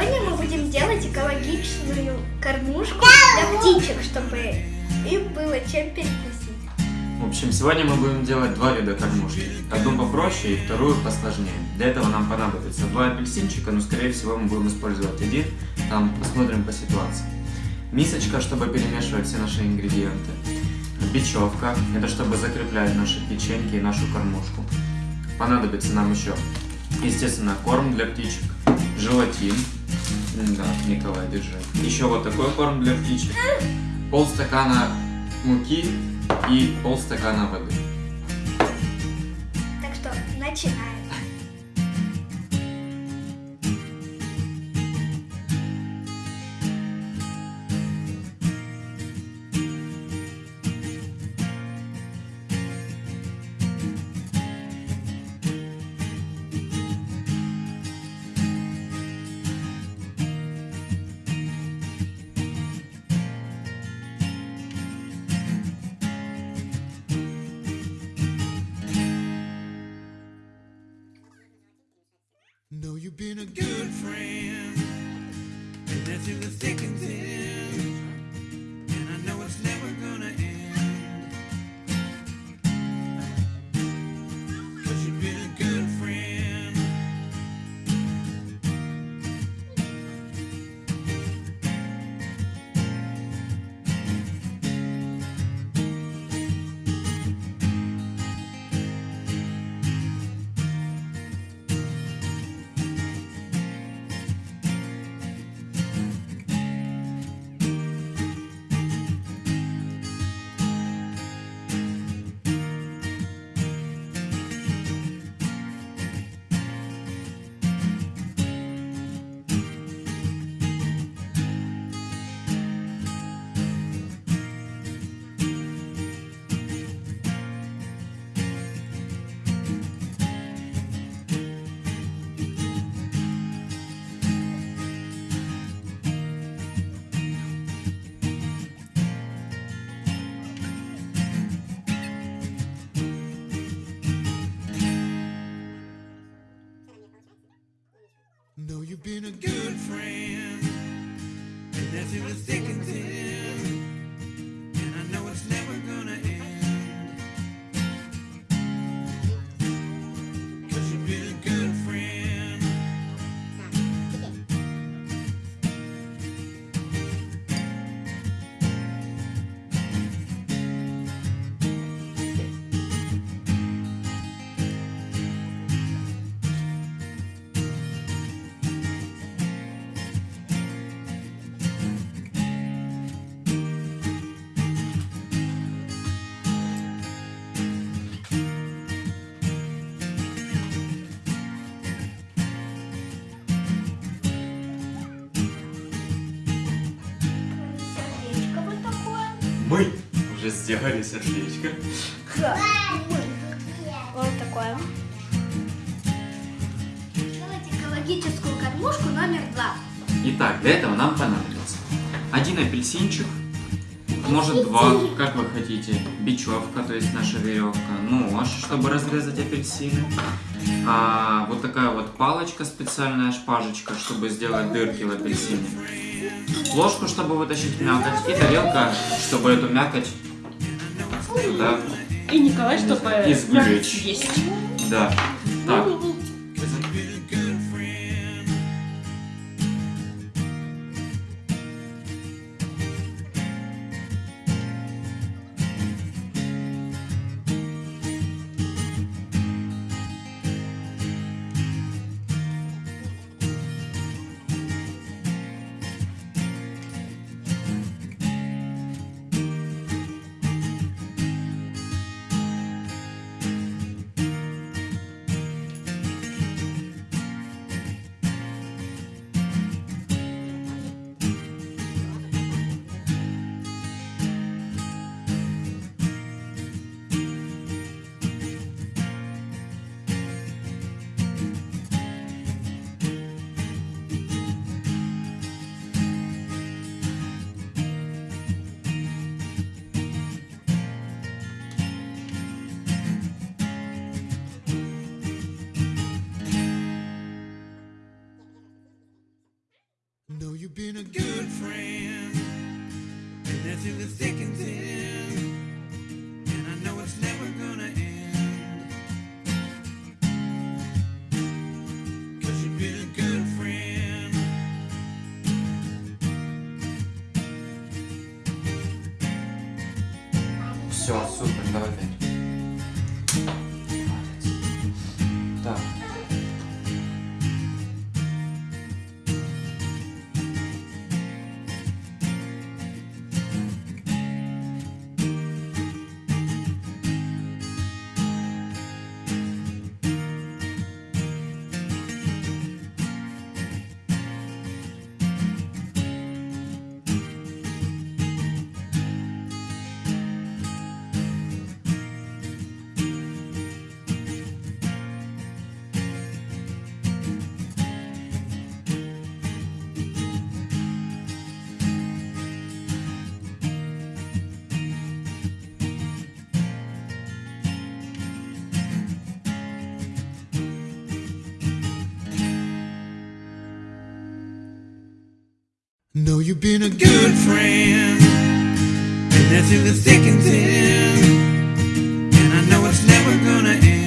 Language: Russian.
Сегодня мы будем делать экологичную кормушку для птичек, чтобы им было чем перекусить. В общем, сегодня мы будем делать два вида кормушки. Одну попроще и вторую посложнее. Для этого нам понадобится два апельсинчика, но скорее всего мы будем использовать один. Там посмотрим по ситуации. Мисочка, чтобы перемешивать все наши ингредиенты. Бечевка, это чтобы закреплять наши печеньки и нашу кормушку. Понадобится нам еще, естественно, корм для птичек, желатин. Да, Николай, держи. Еще вот такой корм для птичек. Полстакана муки и полстакана воды. Так что начинаем. You've been a good friend, and that's in the thick and thin. Friend, and that's in the. Мы уже сделали сердечко. Да. Вот такое. Делать экологическую кормушку номер два. Итак, для этого нам понадобится один апельсинчик, может два, как вы хотите, бечевка, то есть наша веревка, нож, чтобы разрезать апельсины, а, вот такая вот палочка специальная, шпажечка, чтобы сделать дырки в апельсине, ложку, чтобы вытащить мякоть, и тарелка, чтобы эту мякоть туда, И Николай, чтобы Извлечь. есть. да, так. friend, and that's in the thick and thin, and I know it's never gonna end. Cause you've been a good friend. Все, супер, давай пять. Know you've been a good friend, and that's in the thick and thin, and I know it's never gonna end.